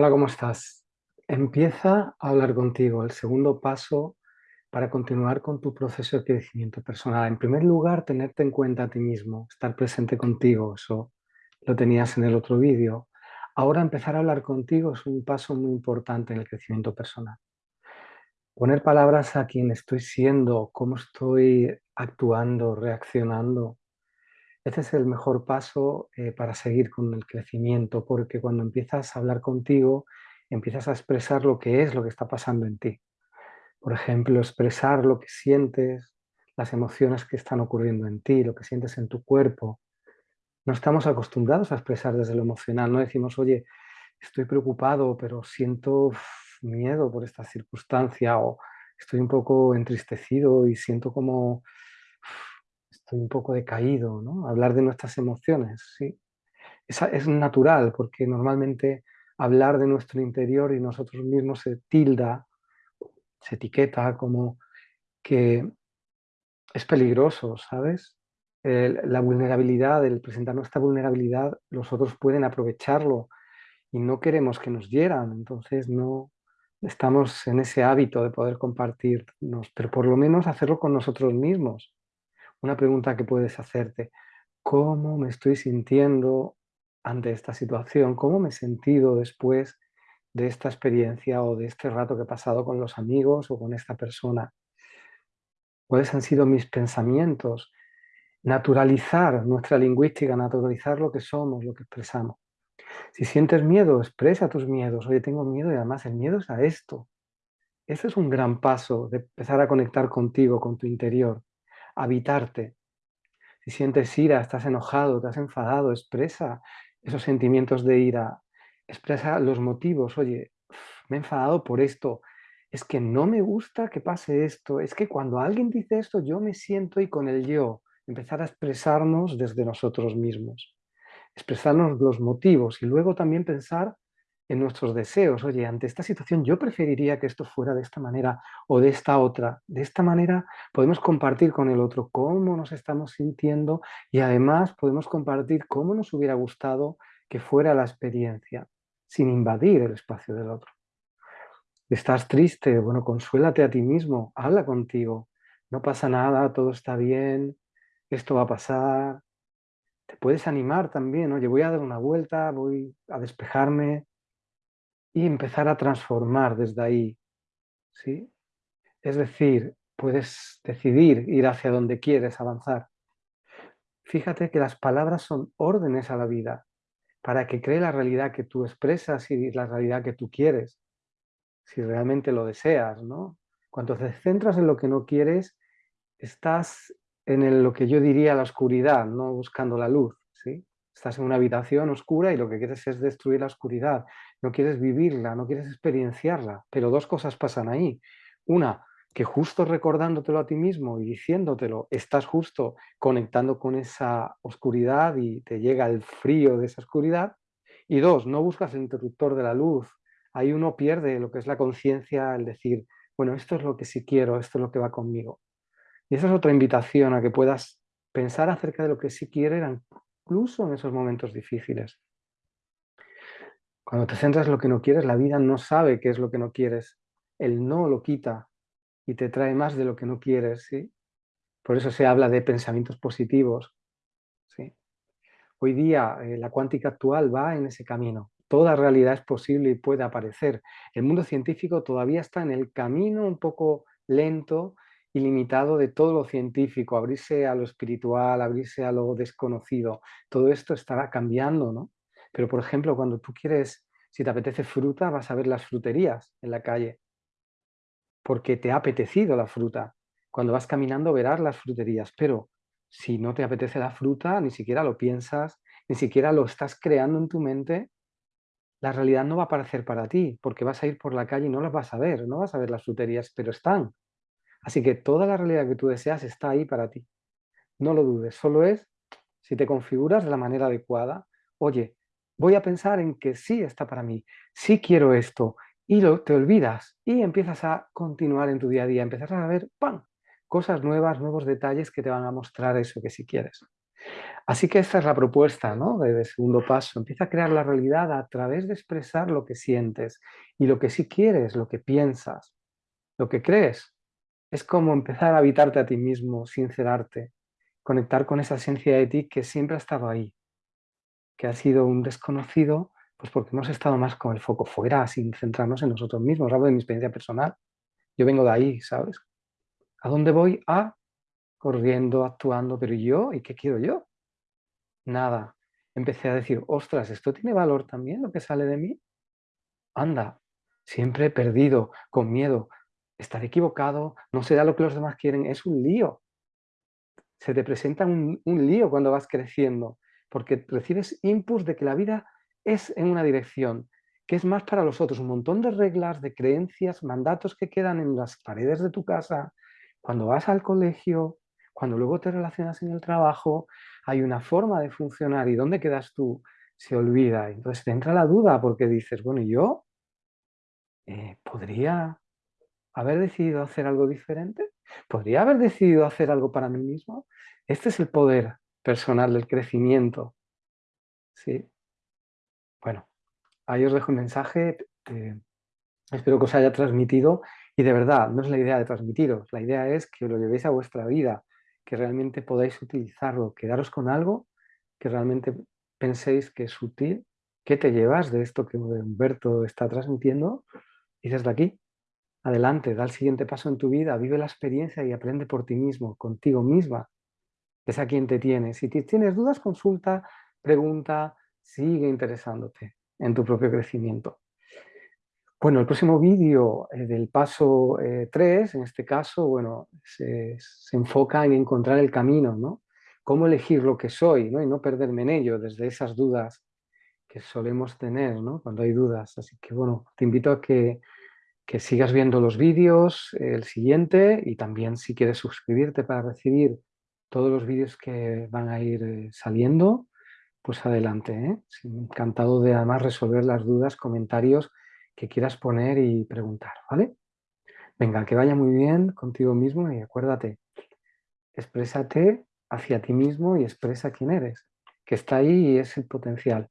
Hola, ¿cómo estás? Empieza a hablar contigo, el segundo paso para continuar con tu proceso de crecimiento personal. En primer lugar, tenerte en cuenta a ti mismo, estar presente contigo, eso lo tenías en el otro vídeo. Ahora empezar a hablar contigo es un paso muy importante en el crecimiento personal. Poner palabras a quién estoy siendo, cómo estoy actuando, reaccionando, es el mejor paso eh, para seguir con el crecimiento, porque cuando empiezas a hablar contigo, empiezas a expresar lo que es, lo que está pasando en ti. Por ejemplo, expresar lo que sientes, las emociones que están ocurriendo en ti, lo que sientes en tu cuerpo. No estamos acostumbrados a expresar desde lo emocional, no decimos, oye, estoy preocupado, pero siento miedo por esta circunstancia, o estoy un poco entristecido y siento como estoy un poco decaído, ¿no? Hablar de nuestras emociones, sí. Es, es natural, porque normalmente hablar de nuestro interior y nosotros mismos se tilda, se etiqueta como que es peligroso, ¿sabes? la vulnerabilidad, el presentar nuestra vulnerabilidad, los otros pueden aprovecharlo y no queremos que nos hieran, entonces no estamos en ese hábito de poder compartirnos, pero por lo menos hacerlo con nosotros mismos una pregunta que puedes hacerte. ¿Cómo me estoy sintiendo ante esta situación? ¿Cómo me he sentido después de esta experiencia o de este rato que he pasado con los amigos o con esta persona? ¿Cuáles han sido mis pensamientos? Naturalizar nuestra lingüística, naturalizar lo que somos, lo que expresamos. Si sientes miedo, expresa tus miedos. Oye, tengo miedo y además el miedo es a esto. Ese es un gran paso de empezar a conectar contigo, con tu interior habitarte. Si sientes ira, estás enojado, te has enfadado, expresa esos sentimientos de ira, expresa los motivos, oye, me he enfadado por esto, es que no me gusta que pase esto, es que cuando alguien dice esto yo me siento y con el yo, empezar a expresarnos desde nosotros mismos, expresarnos los motivos y luego también pensar en nuestros deseos. Oye, ante esta situación yo preferiría que esto fuera de esta manera o de esta otra. De esta manera podemos compartir con el otro cómo nos estamos sintiendo y además podemos compartir cómo nos hubiera gustado que fuera la experiencia, sin invadir el espacio del otro. ¿Estás triste? Bueno, consuélate a ti mismo, habla contigo. No pasa nada, todo está bien, esto va a pasar. Te puedes animar también, oye, voy a dar una vuelta, voy a despejarme, y empezar a transformar desde ahí. ¿sí? Es decir, puedes decidir ir hacia donde quieres avanzar. Fíjate que las palabras son órdenes a la vida para que cree la realidad que tú expresas y la realidad que tú quieres, si realmente lo deseas. ¿no? Cuando te centras en lo que no quieres, estás en lo que yo diría la oscuridad, no buscando la luz. Estás en una habitación oscura y lo que quieres es destruir la oscuridad. No quieres vivirla, no quieres experienciarla. Pero dos cosas pasan ahí. Una, que justo recordándotelo a ti mismo y diciéndotelo, estás justo conectando con esa oscuridad y te llega el frío de esa oscuridad. Y dos, no buscas el interruptor de la luz. Ahí uno pierde lo que es la conciencia, el decir, bueno, esto es lo que sí quiero, esto es lo que va conmigo. Y esa es otra invitación a que puedas pensar acerca de lo que sí quieres incluso en esos momentos difíciles. Cuando te centras en lo que no quieres, la vida no sabe qué es lo que no quieres. El no lo quita y te trae más de lo que no quieres. ¿sí? Por eso se habla de pensamientos positivos. ¿sí? Hoy día eh, la cuántica actual va en ese camino. Toda realidad es posible y puede aparecer. El mundo científico todavía está en el camino un poco lento ilimitado de todo lo científico, abrirse a lo espiritual, abrirse a lo desconocido. Todo esto estará cambiando, ¿no? Pero, por ejemplo, cuando tú quieres, si te apetece fruta, vas a ver las fruterías en la calle, porque te ha apetecido la fruta. Cuando vas caminando verás las fruterías, pero si no te apetece la fruta, ni siquiera lo piensas, ni siquiera lo estás creando en tu mente, la realidad no va a aparecer para ti, porque vas a ir por la calle y no las vas a ver, no vas a ver las fruterías, pero están. Así que toda la realidad que tú deseas está ahí para ti. No lo dudes, solo es si te configuras de la manera adecuada. Oye, voy a pensar en que sí está para mí, sí quiero esto, y lo, te olvidas y empiezas a continuar en tu día a día, empiezas a ver, ¡pam!, cosas nuevas, nuevos detalles que te van a mostrar eso que sí quieres. Así que esta es la propuesta ¿no? de, segundo paso. Empieza a crear la realidad a través de expresar lo que sientes y lo que sí quieres, lo que piensas, lo que crees. Es como empezar a habitarte a ti mismo, sincerarte, conectar con esa esencia de ti que siempre ha estado ahí, que ha sido un desconocido, pues porque hemos estado más con el foco fuera, sin centrarnos en nosotros mismos. Hablo de mi experiencia personal. Yo vengo de ahí, ¿sabes? ¿A dónde voy? A corriendo, actuando, pero yo? ¿Y qué quiero yo? Nada. Empecé a decir, ostras, ¿esto tiene valor también lo que sale de mí? Anda, siempre perdido, con miedo, estar equivocado, no será lo que los demás quieren, es un lío. Se te presenta un, un lío cuando vas creciendo, porque recibes inputs de que la vida es en una dirección, que es más para los otros, un montón de reglas, de creencias, mandatos que quedan en las paredes de tu casa, cuando vas al colegio, cuando luego te relacionas en el trabajo, hay una forma de funcionar y dónde quedas tú se olvida. Entonces te entra la duda porque dices, bueno, ¿yo eh, podría haber decidido hacer algo diferente? ¿Podría haber decidido hacer algo para mí mismo? Este es el poder personal del crecimiento. ¿Sí? Bueno, ahí os dejo un mensaje. Eh, espero que os haya transmitido y de verdad, no es la idea de transmitiros, la idea es que lo llevéis a vuestra vida, que realmente podáis utilizarlo, quedaros con algo que realmente penséis que es útil, que te llevas de esto que Humberto está transmitiendo y desde aquí, adelante, da el siguiente paso en tu vida, vive la experiencia y aprende por ti mismo, contigo misma, es a quien te tienes. Si tienes dudas, consulta, pregunta, sigue interesándote en tu propio crecimiento. Bueno, el próximo vídeo eh, del paso 3, eh, en este caso, bueno, se, enfoca en encontrar el camino, ¿no? Cómo elegir lo que soy, ¿no? Y no perderme en ello, desde esas dudas que solemos tener, ¿no? Cuando hay dudas. Así que, bueno, te invito a que, que sigas viendo los vídeos, el siguiente, y también si quieres suscribirte para recibir todos los vídeos que van a ir eh, saliendo, pues adelante, ¿eh? Encantado de además resolver las dudas, comentarios que quieras poner y preguntar, ¿vale? Venga, que vaya muy bien contigo mismo y acuérdate, exprésate hacia ti mismo y expresa quién eres, que está ahí y es el potencial.